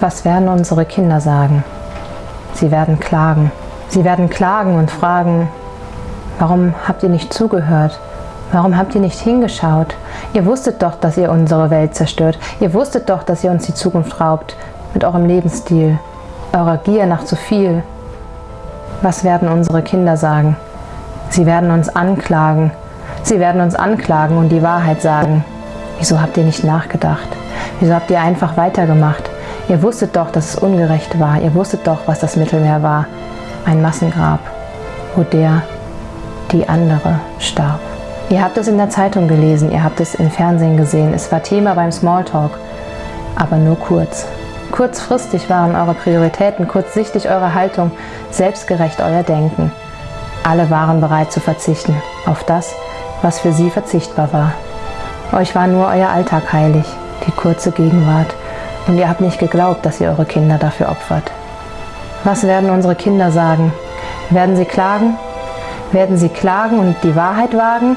Was werden unsere Kinder sagen? Sie werden klagen. Sie werden klagen und fragen, warum habt ihr nicht zugehört? Warum habt ihr nicht hingeschaut? Ihr wusstet doch, dass ihr unsere Welt zerstört. Ihr wusstet doch, dass ihr uns die Zukunft raubt mit eurem Lebensstil, eurer Gier nach zu viel. Was werden unsere Kinder sagen? Sie werden uns anklagen. Sie werden uns anklagen und die Wahrheit sagen. Wieso habt ihr nicht nachgedacht? Wieso habt ihr einfach weitergemacht? Ihr wusstet doch, dass es ungerecht war. Ihr wusstet doch, was das Mittelmeer war. Ein Massengrab, wo der, die andere starb. Ihr habt es in der Zeitung gelesen, ihr habt es im Fernsehen gesehen. Es war Thema beim Smalltalk, aber nur kurz. Kurzfristig waren eure Prioritäten, kurzsichtig eure Haltung, selbstgerecht euer Denken. Alle waren bereit zu verzichten auf das, was für sie verzichtbar war. Euch war nur euer Alltag heilig, die kurze Gegenwart, und ihr habt nicht geglaubt, dass ihr eure Kinder dafür opfert. Was werden unsere Kinder sagen? Werden sie klagen? Werden sie klagen und die Wahrheit wagen?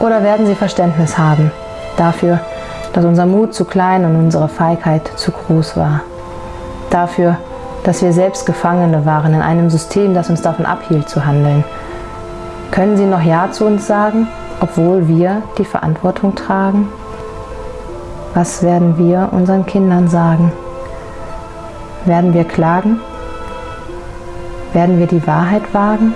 Oder werden sie Verständnis haben dafür, dass unser Mut zu klein und unsere Feigheit zu groß war? Dafür, dass wir selbst Gefangene waren in einem System, das uns davon abhielt zu handeln. Können Sie noch Ja zu uns sagen, obwohl wir die Verantwortung tragen? Was werden wir unseren Kindern sagen? Werden wir klagen? Werden wir die Wahrheit wagen?